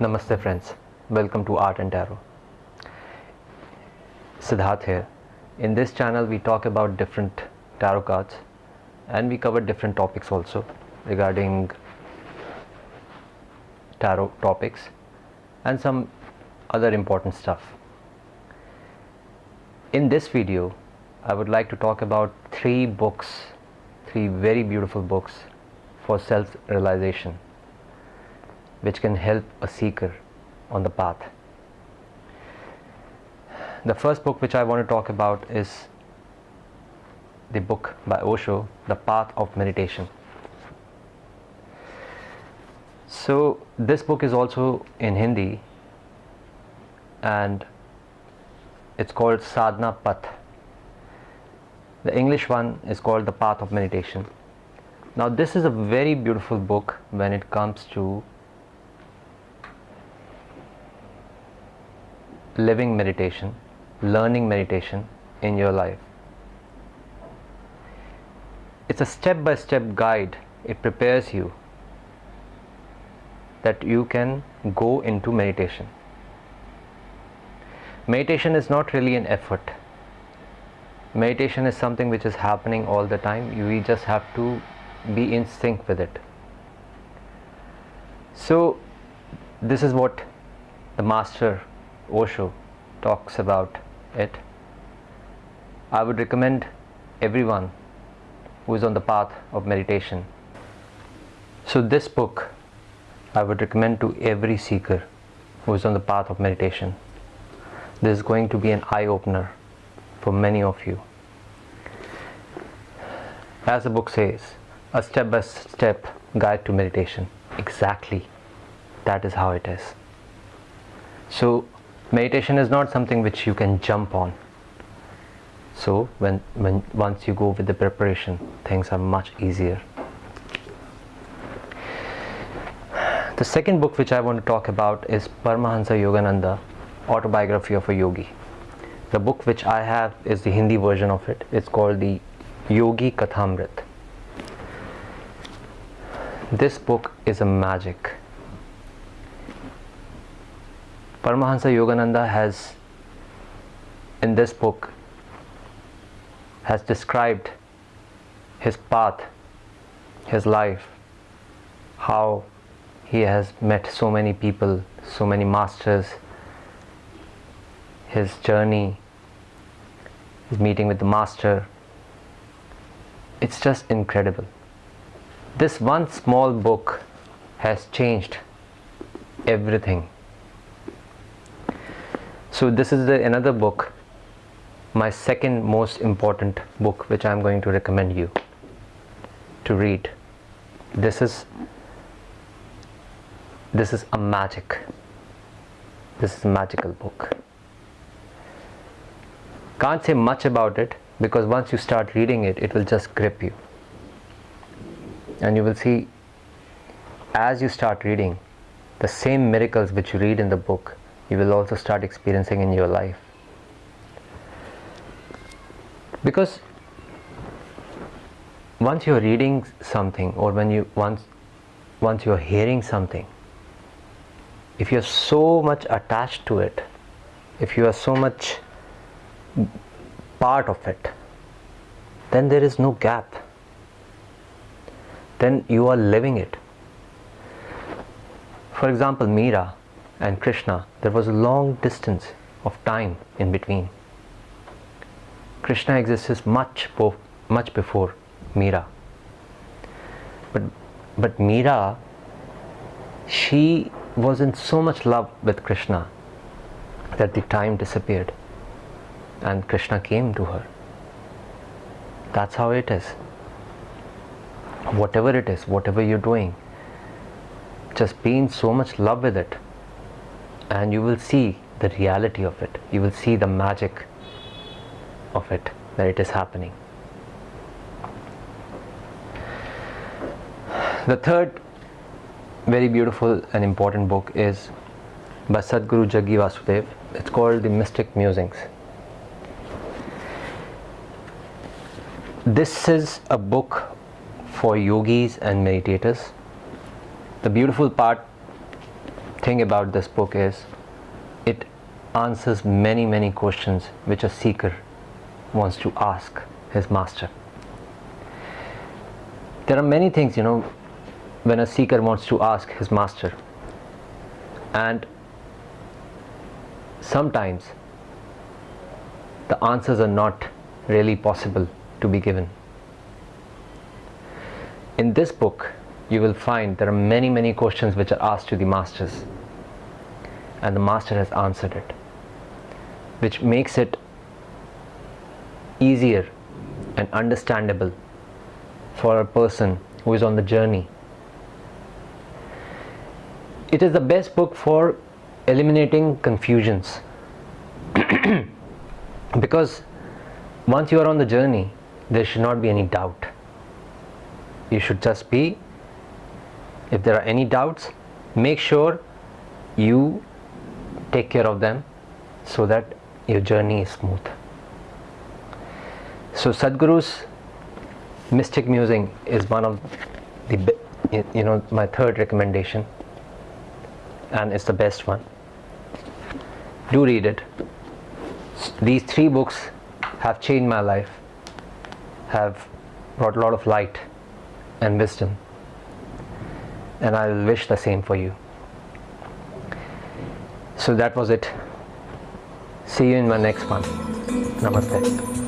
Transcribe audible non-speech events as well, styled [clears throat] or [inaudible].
Namaste friends, welcome to Art and Tarot. Siddharth here. In this channel we talk about different tarot cards and we cover different topics also regarding tarot topics and some other important stuff. In this video I would like to talk about three books, three very beautiful books for self-realization which can help a seeker on the path. The first book which I want to talk about is the book by Osho, The Path of Meditation. So this book is also in Hindi and it's called Sadhana Path. The English one is called The Path of Meditation. Now this is a very beautiful book when it comes to living meditation, learning meditation in your life. It's a step by step guide, it prepares you that you can go into meditation. Meditation is not really an effort. Meditation is something which is happening all the time. You just have to be in sync with it. So, this is what the master Osho talks about it. I would recommend everyone who is on the path of meditation. So, this book I would recommend to every seeker who is on the path of meditation. This is going to be an eye opener for many of you. As the book says, a step by step guide to meditation. Exactly, that is how it is. So, meditation is not something which you can jump on. So when when once you go with the preparation things are much easier. The second book which i want to talk about is paramahansa yogananda autobiography of a yogi. The book which i have is the hindi version of it. It's called the yogi kathamrit this book is a magic Paramahansa Yogananda has in this book has described his path, his life, how he has met so many people, so many masters, his journey, his meeting with the master. It's just incredible. This one small book has changed everything so this is the another book my second most important book which i'm going to recommend you to read. This is this is a magic this is a magical book. Can't say much about it because once you start reading it it will just grip you. And you will see as you start reading the same miracles which you read in the book you will also start experiencing in your life. Because once you're reading something or when you once once you're hearing something if you're so much attached to it if you are so much part of it then there is no gap. Then you are living it. For example Meera and Krishna, there was a long distance of time in between. Krishna exists much, much before Meera. But, but Meera, she was in so much love with Krishna that the time disappeared and Krishna came to her. That's how it is. Whatever it is, whatever you're doing, just be in so much love with it and you will see the reality of it. You will see the magic of it that it is happening. The third very beautiful and important book is by Sadhguru Jaggi Vasudev. It's called the Mystic Musings. This is a book for yogis and meditators. The beautiful part thing about this book is it answers many, many questions which a seeker wants to ask his master. There are many things, you know, when a seeker wants to ask his master, and sometimes the answers are not really possible to be given. In this book, you will find there are many, many questions which are asked to the masters, and the master has answered it, which makes it easier and understandable for a person who is on the journey. It is the best book for eliminating confusions [clears throat] because once you are on the journey, there should not be any doubt. You should just be, if there are any doubts, make sure you take care of them so that your journey is smooth. So Sadhguru's mystic musing is one of the you know my third recommendation and it's the best one. Do read it. These three books have changed my life, have brought a lot of light and wisdom, and I wish the same for you. So that was it. See you in my next one. Namaste.